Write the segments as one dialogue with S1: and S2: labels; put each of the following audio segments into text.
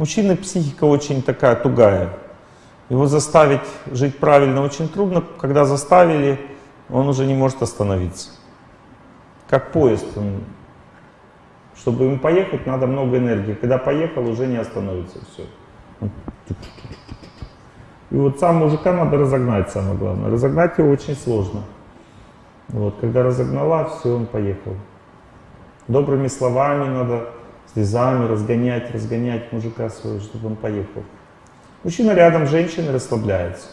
S1: Мужчины психика очень такая тугая. Его заставить жить правильно очень трудно. Когда заставили, он уже не может остановиться. Как поезд. Он, чтобы им поехать, надо много энергии. Когда поехал, уже не остановится. Все. И вот сам мужика надо разогнать, самое главное. Разогнать его очень сложно. Вот, когда разогнала, все, он поехал. Добрыми словами надо, слезами разгонять, разгонять мужика своего, чтобы он поехал. Мужчина рядом, женщина расслабляется.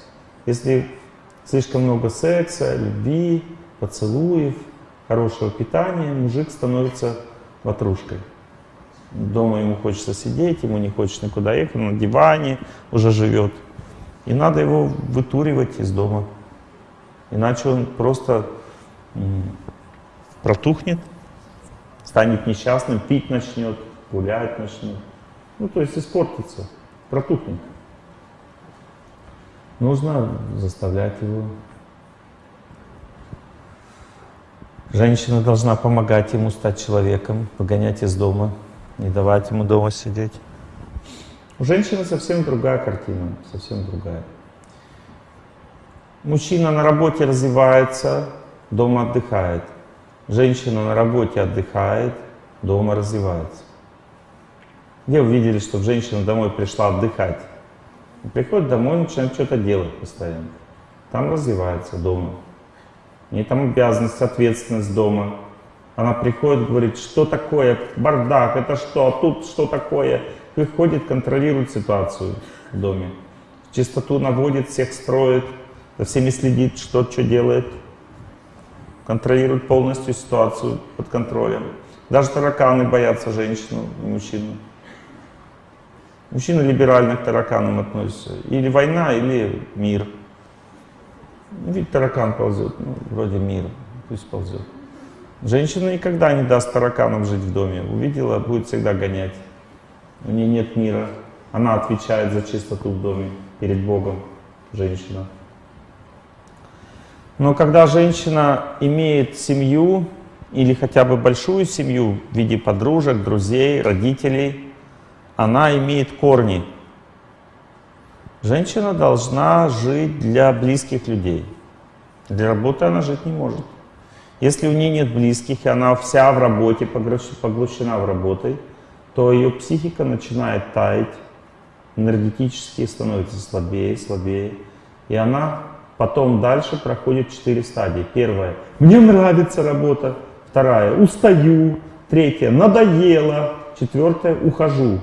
S1: Если слишком много секса, любви, поцелуев, хорошего питания, мужик становится ватрушкой. Дома ему хочется сидеть, ему не хочется никуда ехать, на диване уже живет. И надо его вытуривать из дома. Иначе он просто протухнет, станет несчастным, пить начнет, гулять начнет. Ну, то есть испортится, протухнет. Нужно заставлять его. Женщина должна помогать ему стать человеком, выгонять из дома, не давать ему дома сидеть. У женщины совсем другая картина, совсем другая. Мужчина на работе развивается, дома отдыхает. Женщина на работе отдыхает, дома развивается. Где вы видели, чтобы женщина домой пришла отдыхать? Приходит домой, начинает что-то делать постоянно. Там развивается дома. Нее там обязанность, ответственность дома. Она приходит, говорит, что такое бардак, это что, а тут что такое? Приходит, контролирует ситуацию в доме. Чистоту наводит, всех строит, за всеми следит, что что делает контролирует полностью ситуацию под контролем. Даже тараканы боятся женщину и мужчину. Мужчина либерально к тараканам относится. Или война, или мир. Ну, ведь таракан ползет, ну, вроде мир, пусть ползет. Женщина никогда не даст тараканам жить в доме. Увидела, будет всегда гонять. У нее нет мира. Она отвечает за чистоту в доме перед Богом, женщина. Но когда женщина имеет семью или хотя бы большую семью в виде подружек, друзей, родителей, она имеет корни. Женщина должна жить для близких людей. Для работы она жить не может. Если у нее нет близких, и она вся в работе, поглощена в работе, то ее психика начинает таять, энергетически становится слабее, слабее. И она Потом дальше проходит четыре стадии. Первая – мне нравится работа. Вторая – устаю. Третья – надоело. Четвертая – ухожу.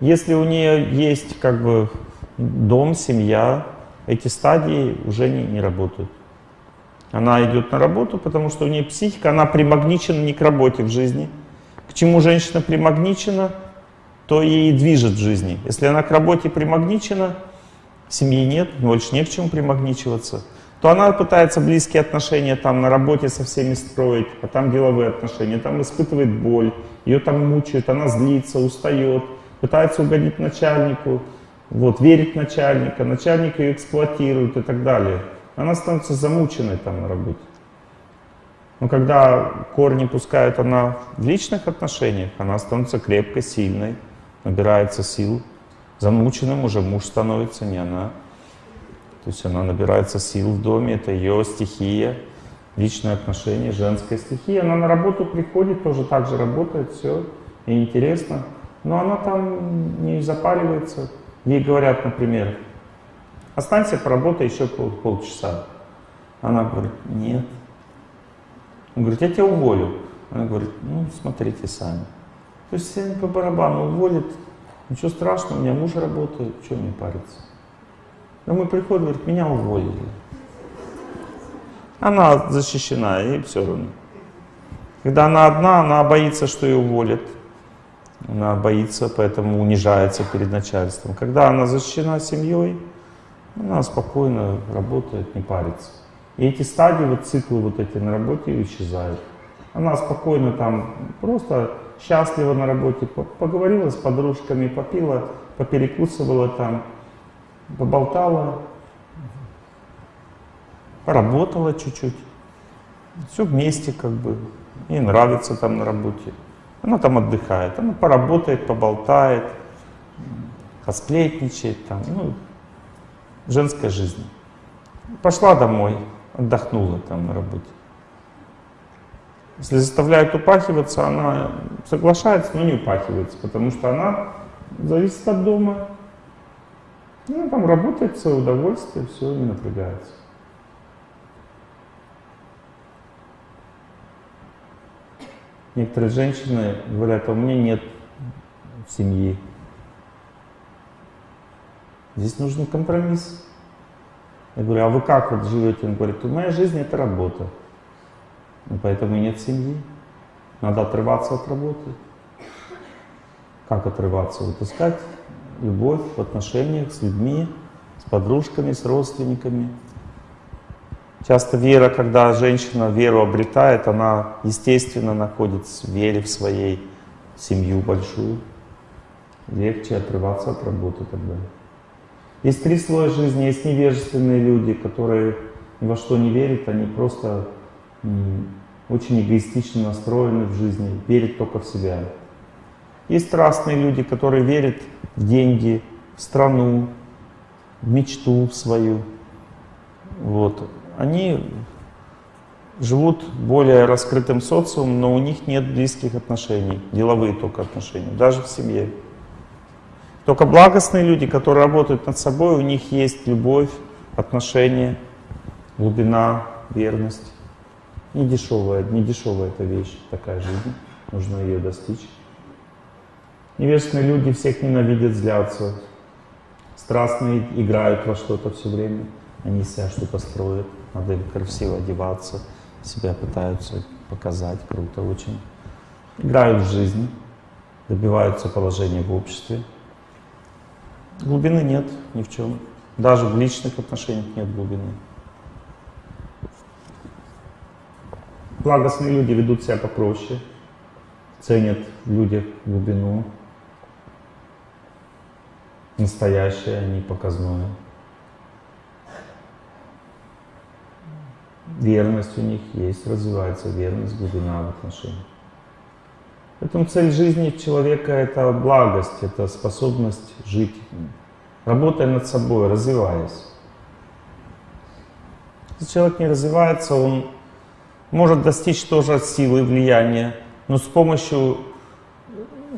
S1: Если у нее есть как бы дом, семья, эти стадии уже не, не работают. Она идет на работу, потому что у нее психика, она примагничена не к работе в жизни. К чему женщина примагничена, то ей движет в жизни. Если она к работе примагничена, семьи нет, больше не к чему примагничиваться, то она пытается близкие отношения там на работе со всеми строить, а там деловые отношения, там испытывает боль, ее там мучают, она злится, устает, пытается угодить начальнику, вот, верить начальника, начальник ее эксплуатирует и так далее. Она становится замученной там на работе. Но когда корни пускают она в личных отношениях, она становится крепкой, сильной, набирается сил, Замученным уже муж становится, не она. То есть она набирается сил в доме, это ее стихия, личные отношения, женская стихия. Она на работу приходит, тоже так же работает, все, и интересно. Но она там не запаривается. Ей говорят, например, останься, поработай еще пол, полчаса. Она говорит, нет. Он говорит, я тебя уволю. Она говорит, ну, смотрите сами. То есть все по барабану уволит, Ничего страшного, у меня муж работает, что мне париться? Но мы приходим, говорит, меня уволили. Она защищена, ей все равно. Когда она одна, она боится, что ее уволят. Она боится, поэтому унижается перед начальством. Когда она защищена семьей, она спокойно работает, не парится. И эти стадии, вот циклы вот эти на работе исчезают. Она спокойно там просто счастлива на работе, поговорила с подружками, попила, поперекусывала там, поболтала, поработала чуть-чуть. Все вместе как бы. Ей нравится там на работе. Она там отдыхает, она поработает, поболтает, посплетничает, там, ну, женская жизнь. Пошла домой, отдохнула там на работе. Если заставляют упахиваться, она соглашается, но не упахивается, потому что она зависит от дома. Ну, там работает в свое удовольствие, все, не напрягается. Некоторые женщины говорят, а у меня нет семьи. Здесь нужен компромисс. Я говорю, а вы как вот живете? Он говорит, моя жизнь это работа. И поэтому нет семьи. Надо отрываться от работы. Как отрываться? Вот искать любовь в отношениях с людьми, с подружками, с родственниками. Часто вера, когда женщина веру обретает, она естественно находит в вере в своей семью большую. Легче отрываться от работы тогда. Есть три слоя жизни. Есть невежественные люди, которые ни во что не верят, они просто очень эгоистично настроены в жизни, верят только в себя. Есть страстные люди, которые верят в деньги, в страну, в мечту свою. Вот. Они живут более раскрытым социумом, но у них нет близких отношений, деловые только отношения, даже в семье. Только благостные люди, которые работают над собой, у них есть любовь, отношения, глубина, верность. Не дешевая, не дешевая эта вещь, такая жизнь, нужно ее достичь. Невежественные люди всех ненавидят, злятся. Страстные играют во что-то все время. Они себя что-то строят. Надо им красиво одеваться. Себя пытаются показать. Круто очень. Играют в жизнь. Добиваются положения в обществе. Глубины нет ни в чем. Даже в личных отношениях нет глубины. Благостные люди ведут себя попроще, ценят в людях глубину, настоящее, а не показное. Верность у них есть, развивается верность, глубина в отношениях. Поэтому цель жизни человека — это благость, это способность жить, работая над собой, развиваясь. Если человек не развивается, он может достичь тоже силы влияния, но с помощью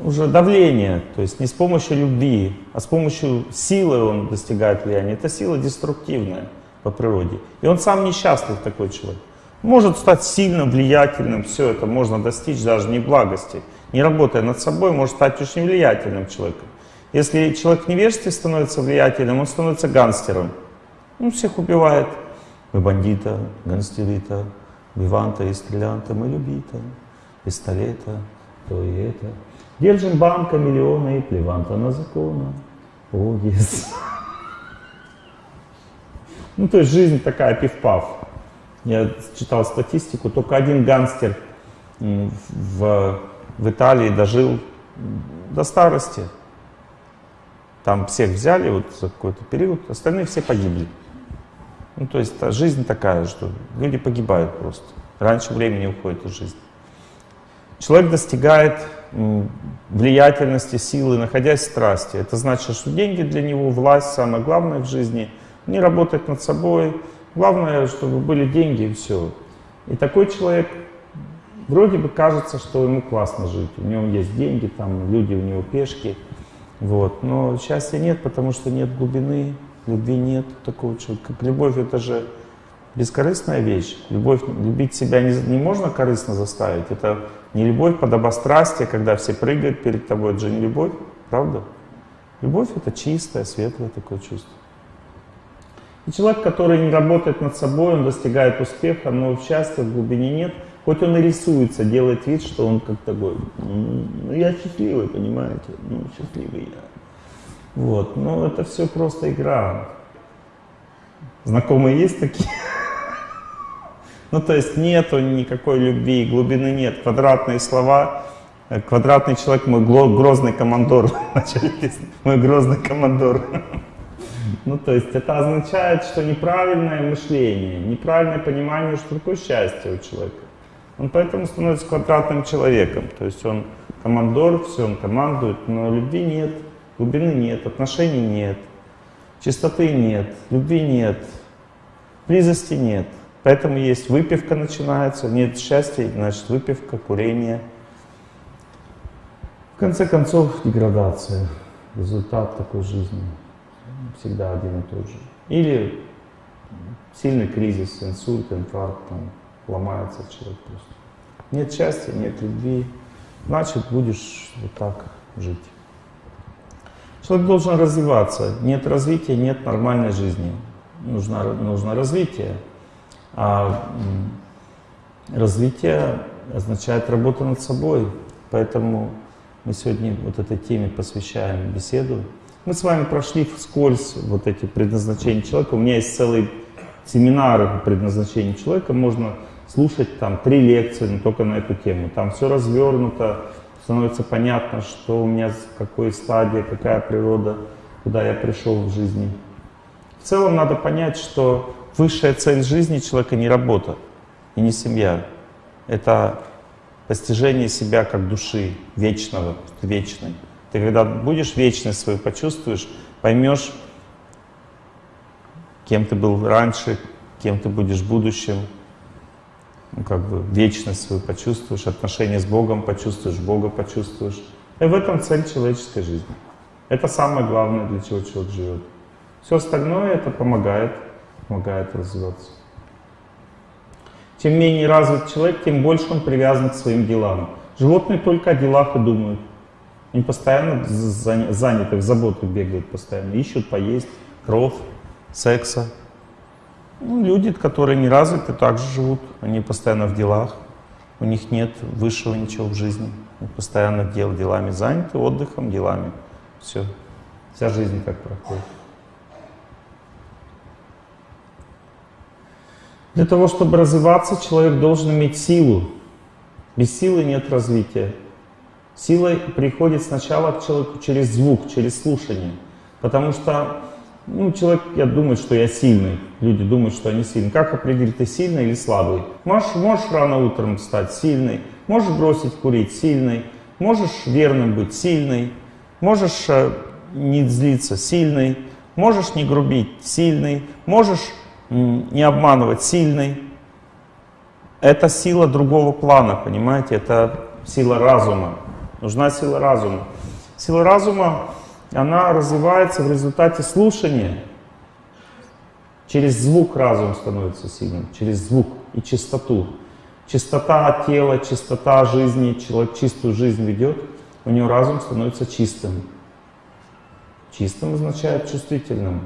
S1: уже давления, то есть не с помощью любви, а с помощью силы он достигает влияния. Это сила деструктивная по природе. И он сам несчастлив такой человек. Может стать сильным, влиятельным, все это можно достичь даже не благости. Не работая над собой, может стать очень влиятельным человеком. Если человек в невежестве становится влиятельным, он становится гангстером. Он всех убивает. Мы бандита, гангстерита, Виванта и стрелянта мы любита, пистолета, то и это. Держим банка миллиона и плеванта на закона. О, yes. Ну, то есть жизнь такая пив-пав. Я читал статистику, только один гангстер в, в Италии дожил до старости. Там всех взяли вот за какой-то период, остальные все погибли. Ну, то есть жизнь такая, что люди погибают просто. Раньше времени уходит из жизни. Человек достигает влиятельности, силы, находясь в страсти. Это значит, что деньги для него, власть, самое главное в жизни. Не работать над собой. Главное, чтобы были деньги и все. И такой человек, вроде бы кажется, что ему классно жить. У него есть деньги, там люди у него пешки. Вот. Но счастья нет, потому что нет глубины, Любви нет такого человека. Как любовь это же бескорыстная вещь. Любовь, любить себя не, не можно корыстно заставить. Это не любовь под обострастие, когда все прыгают перед тобой. Это же не любовь, правда? Любовь это чистое, светлое такое чувство. И человек, который не работает над собой, он достигает успеха, но счастья в глубине нет. Хоть он и рисуется, делает вид, что он как такой, ну я счастливый, понимаете, ну счастливый я. Вот. Но это все просто игра. Знакомые есть такие? Ну, то есть нету никакой любви, глубины нет. Квадратные слова. Квадратный человек, мой грозный командор. Мой грозный командор. Ну, то есть это означает, что неправильное мышление, неправильное понимание, что такое счастье у человека. Он поэтому становится квадратным человеком. То есть он командор, все, он командует, но любви нет, глубины нет, отношений нет, чистоты нет, любви нет, близости нет. Поэтому есть выпивка начинается, нет счастья, значит выпивка, курение. В конце концов, деградация, результат такой жизни всегда один и тот же. Или сильный кризис, инсульт, инфаркт, там, ломается человек просто. Нет счастья, нет любви, значит будешь вот так жить. Человек должен развиваться. Нет развития, нет нормальной жизни. Нужно, нужно развитие. А развитие означает работу над собой. Поэтому мы сегодня вот этой теме посвящаем беседу. Мы с вами прошли вскользь вот эти предназначения человека. У меня есть целый семинар предназначения человека. Можно слушать там три лекции, но только на эту тему. Там все развернуто, становится понятно, что у меня, какой стадии, какая природа, куда я пришел в жизни. В целом надо понять, что высшая цель жизни человека не работа и не семья. Это постижение себя как души, вечного, вечной. Ты когда будешь вечность свою почувствуешь, поймешь, кем ты был раньше, кем ты будешь в будущем, ну, как бы вечность свою почувствуешь, отношения с Богом почувствуешь, Бога почувствуешь. И в этом цель человеческой жизни. Это самое главное, для чего человек живет. Все остальное это помогает, помогает развиваться. Чем менее развит человек, тем больше он привязан к своим делам. Животные только о делах и думают. Они постоянно заняты, в заботах бегают постоянно, ищут поесть, кровь, секса. Ну, люди, которые не развиты, также живут. Они постоянно в делах. У них нет высшего ничего в жизни. Они постоянно дел, делами заняты, отдыхом, делами. Все. Вся жизнь так проходит. Для того, чтобы развиваться, человек должен иметь силу. Без силы нет развития. Сила приходит сначала к человеку через звук, через слушание. Потому что ну, человек, я думаю, что я сильный. Люди думают, что они сильные. Как определить, ты сильный или слабый? Можешь, можешь рано утром стать сильный, можешь бросить курить сильный, можешь верным быть сильный, можешь э, не злиться сильный, можешь не грубить сильный, можешь не обманывать сильный. Это сила другого плана, понимаете? Это сила разума. Нужна сила разума. Сила разума она развивается в результате слушания. Через звук разум становится сильным, через звук и чистоту. Чистота тела, чистота жизни, человек чистую жизнь ведет, у него разум становится чистым. Чистым означает чувствительным.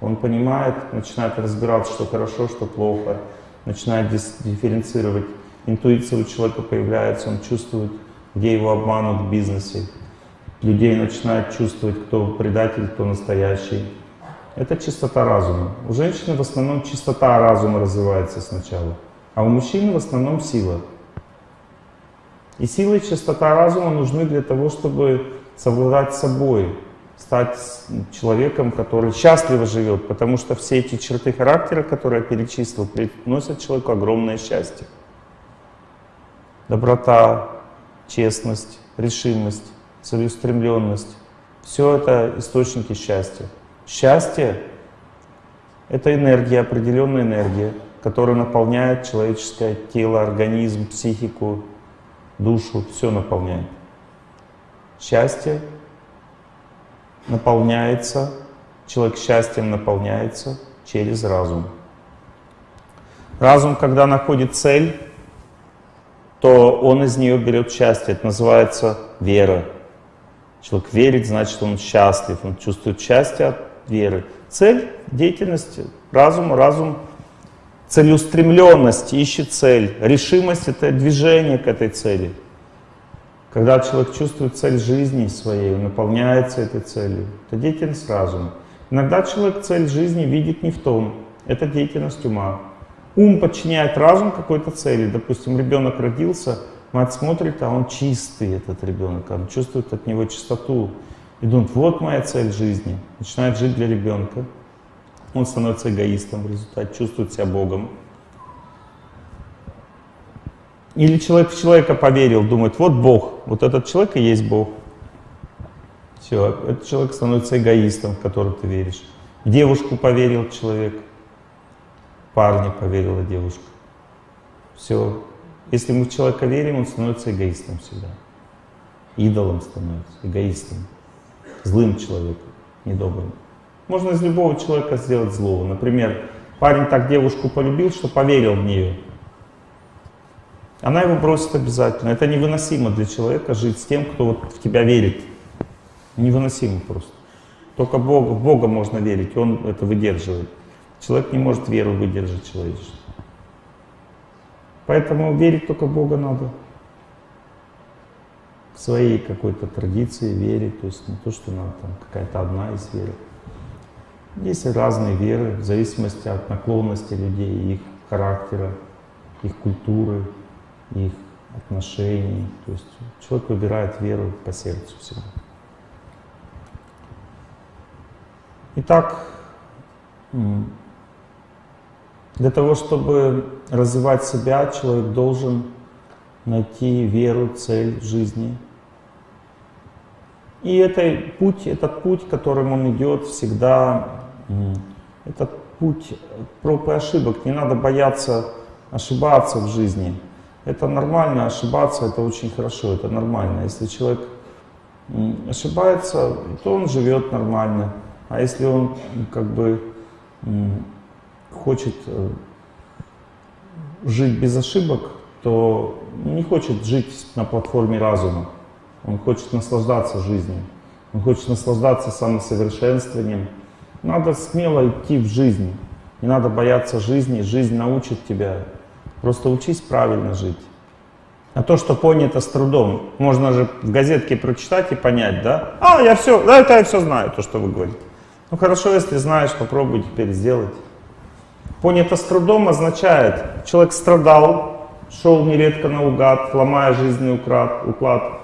S1: Он понимает, начинает разбирать, что хорошо, что плохо, начинает дифференцировать. Интуиция у человека появляется, он чувствует, где его обманут в бизнесе, людей начинает чувствовать, кто предатель, кто настоящий. Это чистота разума. У женщины в основном чистота разума развивается сначала, а у мужчины в основном сила. И сила и чистота разума нужны для того, чтобы совладать собой, стать человеком, который счастливо живет, потому что все эти черты характера, которые я перечислил, приносят человеку огромное счастье. Доброта, честность, решимость, целеустремленность. Все это источники счастья. Счастье — это энергия, определенная энергия, которая наполняет человеческое тело, организм, психику, душу, все наполняет. Счастье наполняется, человек счастьем наполняется через разум. Разум, когда находит цель, то он из нее берет счастье. Это называется вера. Человек верит, значит, он счастлив, он чувствует счастье от веры. Цель деятельности разума, разум целеустремленность, ищет цель. Решимость — это движение к этой цели. Когда человек чувствует цель жизни своей, наполняется этой целью, это деятельность разума. Иногда человек цель жизни видит не в том, это деятельность ума. Ум подчиняет разум какой-то цели. Допустим, ребенок родился — Мать смотрит, а он чистый, этот ребенок, он чувствует от него чистоту. И думает, вот моя цель жизни. Начинает жить для ребенка. Он становится эгоистом в результате, чувствует себя Богом. Или человек в человека поверил, думает, вот Бог, вот этот человек и есть Бог. Все, этот человек становится эгоистом, в который ты веришь. В девушку поверил человек, парня поверила девушка. Все. Если мы в человека верим, он становится эгоистом всегда. Идолом становится, эгоистом, злым человеком, недобрым. Можно из любого человека сделать злого. Например, парень так девушку полюбил, что поверил в нее. Она его бросит обязательно. Это невыносимо для человека жить с тем, кто вот в тебя верит. Невыносимо просто. Только Бог, в Бога можно верить, Он это выдерживает. Человек не может веру выдержать человечество. Поэтому верить только в Бога надо. В своей какой-то традиции верить, то есть не то, что надо там какая-то одна из веры. Есть разные веры, в зависимости от наклонности людей, их характера, их культуры, их отношений. То есть человек выбирает веру по сердцу всегда. Итак, для того, чтобы развивать себя, человек должен найти веру, цель в жизни. И это путь, этот путь, которым он идет, всегда этот путь проб и ошибок. Не надо бояться ошибаться в жизни. Это нормально, ошибаться это очень хорошо, это нормально. Если человек ошибается, то он живет нормально. А если он как бы хочет э, жить без ошибок, то не хочет жить на платформе разума. Он хочет наслаждаться жизнью. Он хочет наслаждаться самосовершенствованием. Надо смело идти в жизнь. Не надо бояться жизни. Жизнь научит тебя. Просто учись правильно жить. А то, что понято с трудом, можно же в газетке прочитать и понять, да? А, я все, да, это я все знаю, то, что вы говорите. Ну хорошо, если знаешь, попробуй теперь сделать. Понято с трудом означает, человек страдал, шел нередко наугад, ломая жизненный уклад, уклад.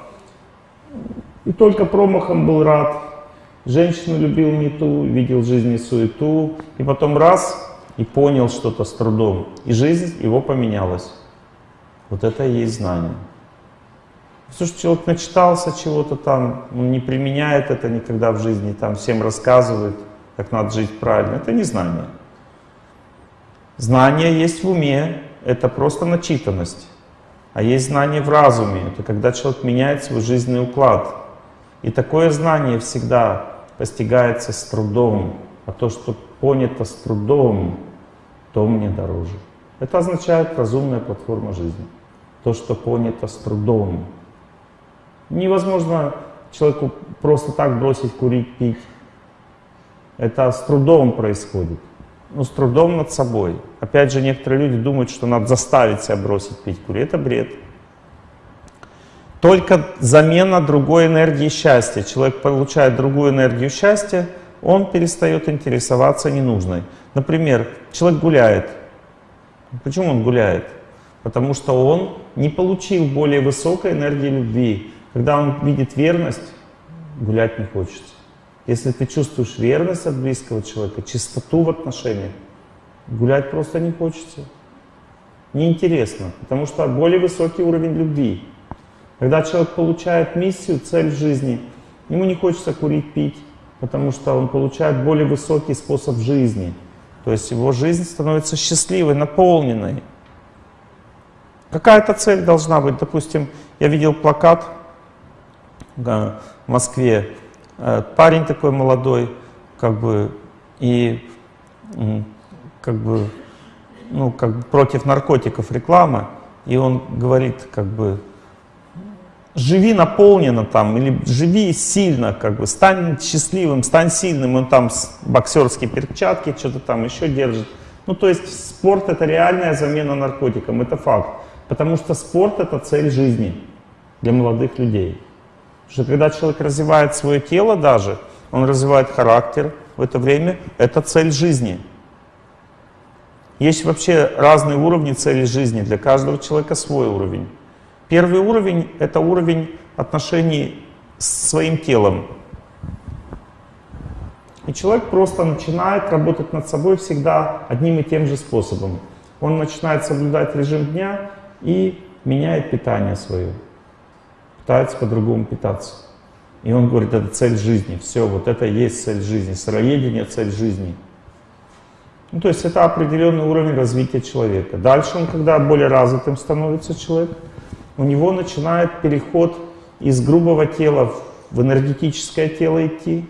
S1: И только промахом был рад. Женщину любил не ту, видел в жизни суету. И потом раз, и понял что-то с трудом. И жизнь его поменялась. Вот это и есть знание. Что человек начитался чего-то там, он не применяет это никогда в жизни, там всем рассказывает, как надо жить правильно, это не знание. Знание есть в уме, это просто начитанность. А есть знание в разуме, это когда человек меняет свой жизненный уклад. И такое знание всегда постигается с трудом, а то, что понято с трудом, то мне дороже. Это означает разумная платформа жизни. То, что понято с трудом. Невозможно человеку просто так бросить курить, пить. Это с трудом происходит ну, с трудом над собой. Опять же, некоторые люди думают, что надо заставить себя бросить пить курить. Это бред. Только замена другой энергии счастья. Человек получает другую энергию счастья, он перестает интересоваться ненужной. Например, человек гуляет. Почему он гуляет? Потому что он не получил более высокой энергии любви. Когда он видит верность, гулять не хочется. Если ты чувствуешь верность от близкого человека, чистоту в отношениях, гулять просто не хочется. Неинтересно, потому что более высокий уровень любви. Когда человек получает миссию, цель жизни, ему не хочется курить, пить, потому что он получает более высокий способ жизни. То есть его жизнь становится счастливой, наполненной. Какая-то цель должна быть. Допустим, я видел плакат в Москве, парень такой молодой, как бы, и как бы, ну, как бы против наркотиков реклама, и он говорит, как бы, живи наполненно там, или живи сильно, как бы, стань счастливым, стань сильным, он там боксерские перчатки, что-то там еще держит. Ну, то есть спорт это реальная замена наркотикам, это факт. Потому что спорт это цель жизни для молодых людей. Что когда человек развивает свое тело даже, он развивает характер в это время, это цель жизни. Есть вообще разные уровни цели жизни, для каждого человека свой уровень. Первый уровень — это уровень отношений с своим телом. И человек просто начинает работать над собой всегда одним и тем же способом. Он начинает соблюдать режим дня и меняет питание свое, пытается по-другому питаться. И он говорит, это цель жизни, все, вот это есть цель жизни, сыроедение — цель жизни. Ну, то есть это определенный уровень развития человека. Дальше он, когда более развитым становится человек, у него начинает переход из грубого тела в энергетическое тело идти,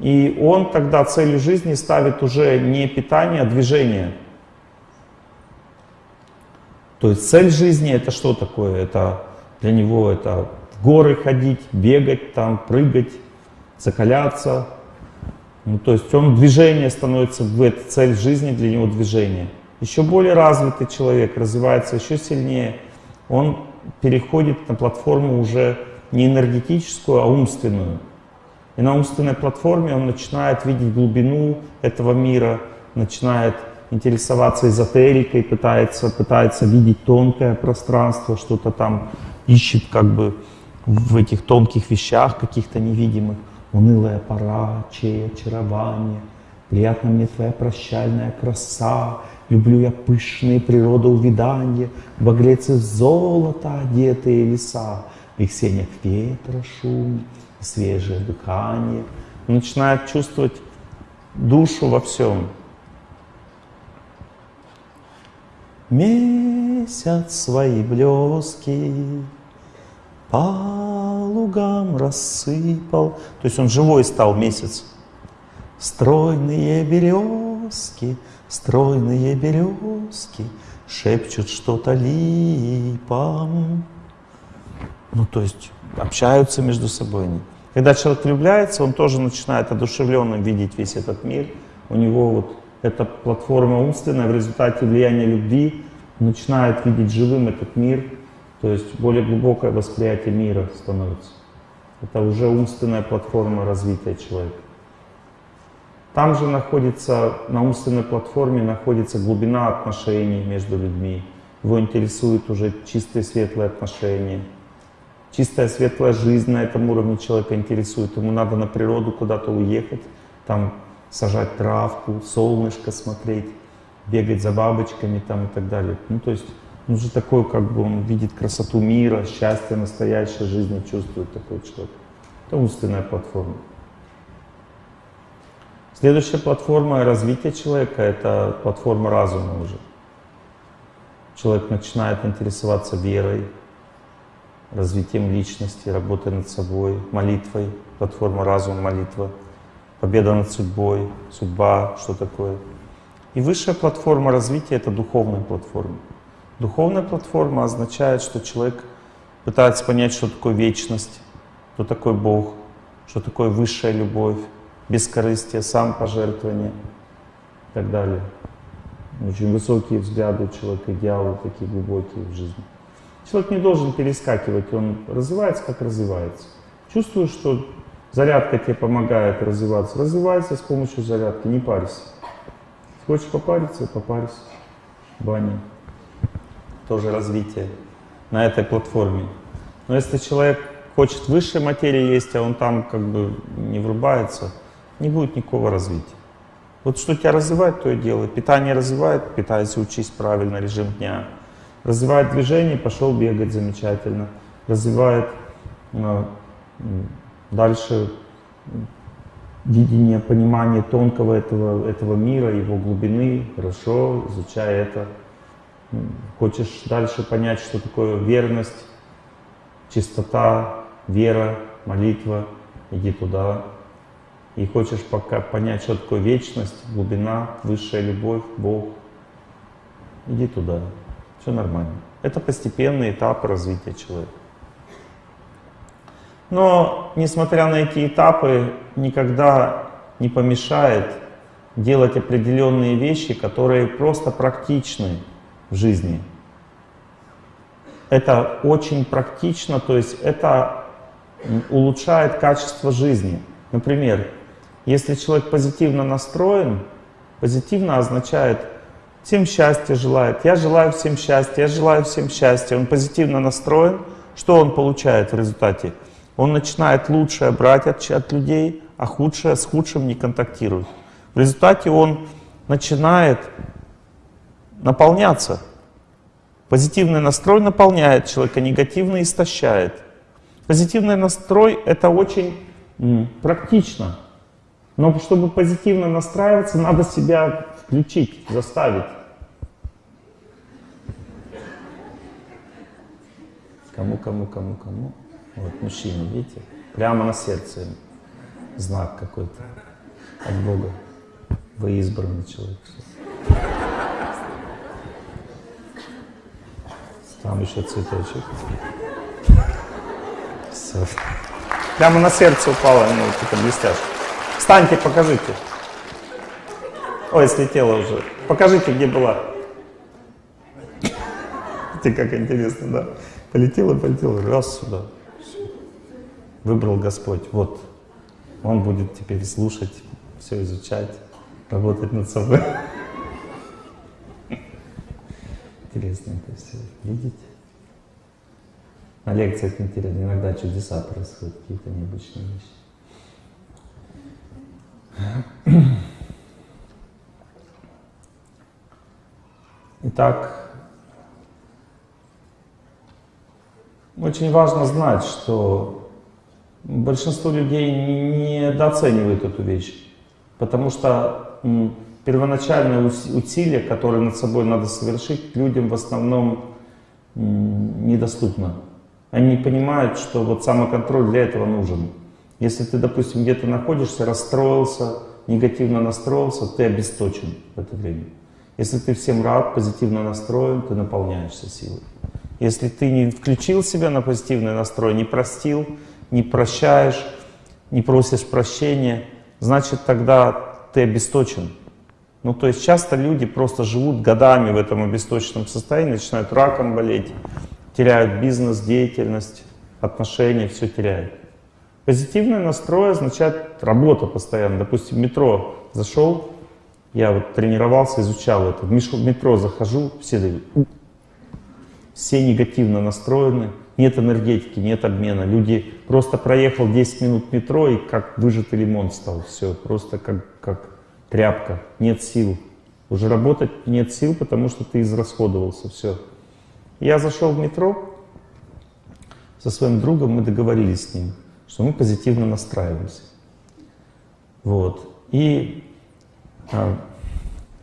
S1: и он тогда целью жизни ставит уже не питание, а движение. То есть цель жизни это что такое? Это для него это горы ходить, бегать там, прыгать, закаляться. Ну, то есть он движение становится в этой цель жизни для него движение. Еще более развитый человек развивается еще сильнее. Он переходит на платформу уже не энергетическую, а умственную. И на умственной платформе он начинает видеть глубину этого мира, начинает интересоваться эзотерикой, пытается, пытается видеть тонкое пространство, что-то там ищет как бы в этих тонких вещах каких-то невидимых. Унылая пора, чей очарование, приятна мне твоя прощальная краса, люблю я пышные природоувидания, багрец из золота одетые леса, в их сенях ветра шум, свежее дыхание. Он начинает чувствовать душу во всем. Месяц свои блески по лугам рассыпал. То есть он живой стал месяц. Стройные березки, стройные березки шепчут что-то липам. Ну, то есть общаются между собой. Когда человек влюбляется, он тоже начинает одушевленным видеть весь этот мир. У него вот эта платформа умственная в результате влияния любви начинает видеть живым этот мир, то есть более глубокое восприятие мира становится. Это уже умственная платформа развития человека. Там же находится, на умственной платформе находится глубина отношений между людьми. Его интересуют уже чистые светлые отношения. Чистая светлая жизнь на этом уровне человека интересует. Ему надо на природу куда-то уехать, там сажать травку, солнышко смотреть, бегать за бабочками там и так далее. Ну, то есть он же такой, как бы он видит красоту мира, счастье настоящей жизни чувствует такой человек. Это умственная платформа. Следующая платформа развития человека — это платформа разума уже. Человек начинает интересоваться верой, развитием личности, работой над собой, молитвой, платформа разума, молитва — победа над судьбой, судьба, что такое. И высшая платформа развития — это духовная платформа. Духовная платформа означает, что человек пытается понять, что такое вечность, кто такой Бог, что такое высшая любовь, бескорыстие, самопожертвование и так далее. Очень высокие взгляды у человека, идеалы такие глубокие в жизни. Человек не должен перескакивать, он развивается, как развивается. Чувствую, что Зарядка тебе помогает развиваться. Развивайся с помощью зарядки, не парься. Хочешь попариться, попарься. Баня. Тоже развитие на этой платформе. Но если человек хочет высшей материи есть, а он там как бы не врубается, не будет никакого развития. Вот что тебя развивает, то и делай. Питание развивает, питайся, учись правильно, режим дня. Развивает движение, пошел бегать замечательно. Развивает ну, Дальше видение, понимание тонкого этого, этого мира, его глубины, хорошо, изучая это. Хочешь дальше понять, что такое верность, чистота, вера, молитва, иди туда. И хочешь пока понять, что такое вечность, глубина, высшая любовь, Бог, иди туда. Все нормально. Это постепенный этап развития человека. Но, несмотря на эти этапы, никогда не помешает делать определенные вещи, которые просто практичны жизни. Это очень практично, то есть это улучшает качество жизни. Например, если человек позитивно настроен, позитивно означает всем счастья желает, я желаю всем счастья, я желаю всем счастья, он позитивно настроен, что он получает в результате? Он начинает лучшее брать от, от людей, а худшее с худшим не контактирует. В результате он начинает наполняться. Позитивный настрой наполняет человека, негативный истощает. Позитивный настрой — это очень практично. Но чтобы позитивно настраиваться, надо себя включить, заставить. Кому, кому, кому, кому? Вот мужчина, видите? Прямо на сердце знак какой-то от Бога. Вы избранный человек. Там еще цветочек. Все. Прямо на сердце упало, ну, типа блестяшка. Встаньте, покажите. Ой, слетела уже. Покажите, где была. Ты как интересно, да? Полетела, полетела, раз сюда. Выбрал Господь. Вот. Он будет теперь слушать, все изучать, работать над собой. Интересно это все видеть. На лекциях интересно, иногда чудеса происходят, какие-то необычные вещи. Итак, очень важно знать, что Большинство людей недооценивают эту вещь, потому что первоначальные усилия, которые над собой надо совершить, людям в основном недоступно. Они понимают, что вот самоконтроль для этого нужен. Если ты, допустим, где-то находишься, расстроился, негативно настроился, ты обесточен в это время. Если ты всем рад, позитивно настроен, ты наполняешься силой. Если ты не включил себя на позитивный настрой, не простил, не прощаешь, не просишь прощения, значит тогда ты обесточен. Ну то есть часто люди просто живут годами в этом обесточенном состоянии, начинают раком болеть, теряют бизнес, деятельность, отношения, все теряют. Позитивный настрой означает работа постоянно. Допустим, метро зашел, я вот тренировался, изучал это. В метро захожу, все дают. Все негативно настроены, нет энергетики, нет обмена. Люди просто проехал 10 минут метро и как выжатый лимон стал. Все, просто как, как тряпка. Нет сил. Уже работать нет сил, потому что ты израсходовался. Все. Я зашел в метро со своим другом, мы договорились с ним, что мы позитивно настраиваемся. Вот. И а,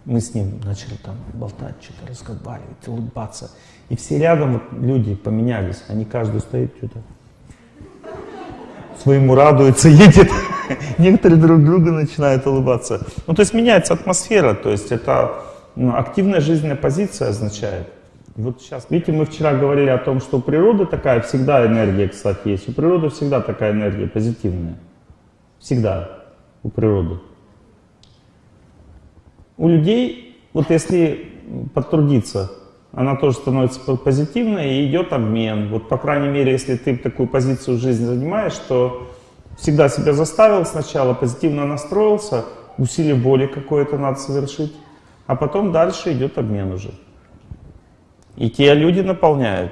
S1: мы с ним начали там болтать, что-то разговаривать, улыбаться. И все рядом вот, люди поменялись, они каждый стоит что-то своему радуется, едет. Некоторые друг друга начинают улыбаться. Ну, то есть меняется атмосфера, то есть это ну, активная жизненная позиция означает. Вот сейчас, видите, мы вчера говорили о том, что у природы такая всегда энергия, кстати, есть. У природы всегда такая энергия позитивная. Всегда у природы. У людей, вот если потрудиться, она тоже становится позитивной и идет обмен. Вот, по крайней мере, если ты такую позицию в жизни занимаешь, то всегда себя заставил сначала, позитивно настроился, усилие воли какое-то надо совершить, а потом дальше идет обмен уже. И те люди наполняют.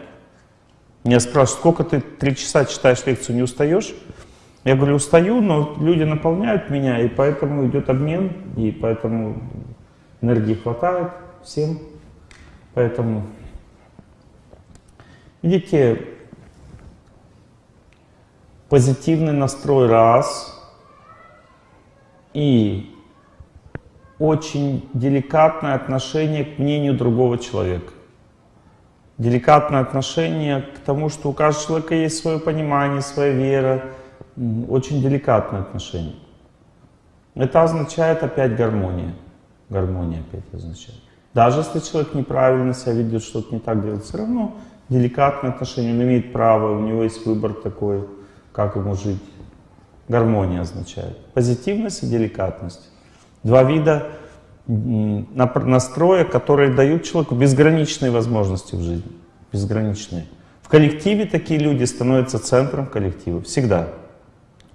S1: Меня спрашивают, сколько ты три часа читаешь лекцию, не устаешь? Я говорю, устаю, но люди наполняют меня, и поэтому идет обмен, и поэтому энергии хватает всем. Поэтому, видите, позитивный настрой раз и очень деликатное отношение к мнению другого человека. Деликатное отношение к тому, что у каждого человека есть свое понимание, своя вера. Очень деликатное отношение. Это означает опять гармония. Гармония опять означает. Даже если человек неправильно себя ведет, что-то не так делает, все равно деликатное отношение, он имеет право, у него есть выбор такой, как ему жить. Гармония означает. Позитивность и деликатность. Два вида настроя, которые дают человеку безграничные возможности в жизни. Безграничные. В коллективе такие люди становятся центром коллектива. Всегда.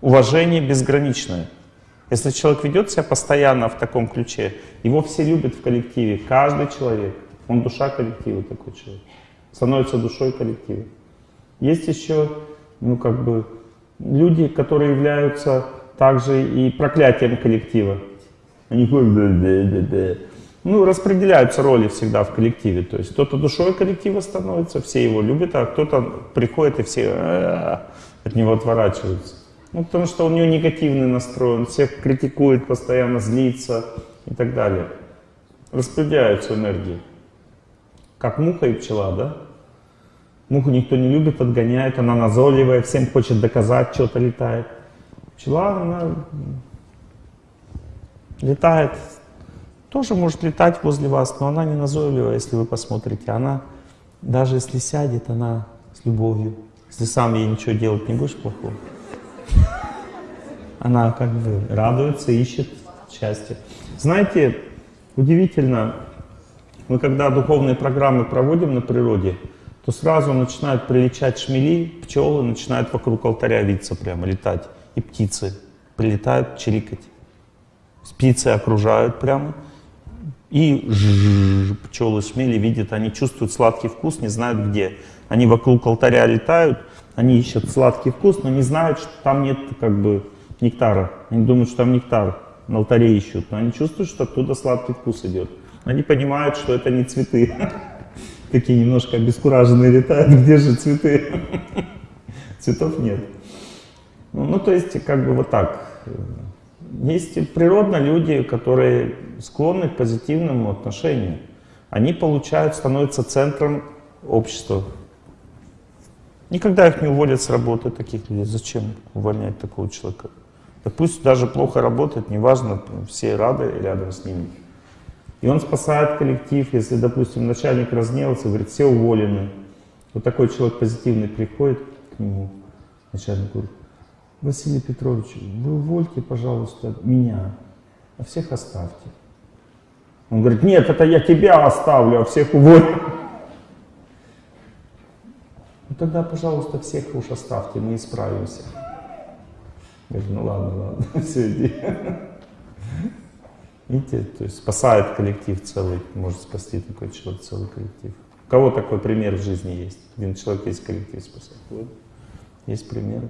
S1: Уважение безграничное. Если человек ведет себя постоянно в таком ключе, его все любят в коллективе, каждый человек. Он душа коллектива такой человек. Становится душой коллектива. Есть еще, ну как бы, люди, которые являются также и проклятием коллектива. Они да. Ну, распределяются роли всегда в коллективе. То есть кто-то душой коллектива становится, все его любят, а кто-то приходит и все от него отворачиваются. Ну, потому что у него негативный настрой, он всех критикует, постоянно злится и так далее. Распределяются энергии. Как муха и пчела, да? Муху никто не любит, отгоняет, она назойливая, всем хочет доказать, что-то летает. Пчела, она летает, тоже может летать возле вас, но она не назойливая, если вы посмотрите. Она, даже если сядет, она с любовью. Если сам ей ничего делать не будешь плохого. Она как бы радуется, ищет счастье. Знаете, удивительно, мы когда духовные программы проводим на природе, то сразу начинают прилетать шмели, пчелы начинают вокруг алтаря виться прямо, летать. И птицы прилетают чирикать. Птицы окружают прямо. И пчелы, шмели видят, они чувствуют сладкий вкус, не знают где. Они вокруг алтаря летают, они ищут сладкий вкус, но не знают, что там нет как бы нектара. Они думают, что там нектар на алтаре ищут, но они чувствуют, что оттуда сладкий вкус идет. Они понимают, что это не цветы. Такие немножко обескураженные летают, где же цветы? Цветов нет. Ну, ну, то есть, как бы вот так. Есть природно люди, которые склонны к позитивному отношению. Они получают, становятся центром общества. Никогда их не уволят с работы, таких людей. Зачем увольнять такого человека? Да пусть даже плохо работает, неважно, все рады рядом с ними. И он спасает коллектив, если, допустим, начальник разнелся, говорит, все уволены. Вот такой человек позитивный приходит к нему, начальник говорит, Василий Петрович, вы увольте, пожалуйста, меня, а всех оставьте. Он говорит, нет, это я тебя оставлю, а всех уволю. Ну тогда, пожалуйста, всех уж оставьте, мы исправимся. Я говорю, ну ладно, ладно, все, иди. Видите, то есть спасает коллектив целый, может спасти такой человек целый коллектив. У кого такой пример в жизни есть? Один человек есть коллектив спасает. Вот. Есть примеры.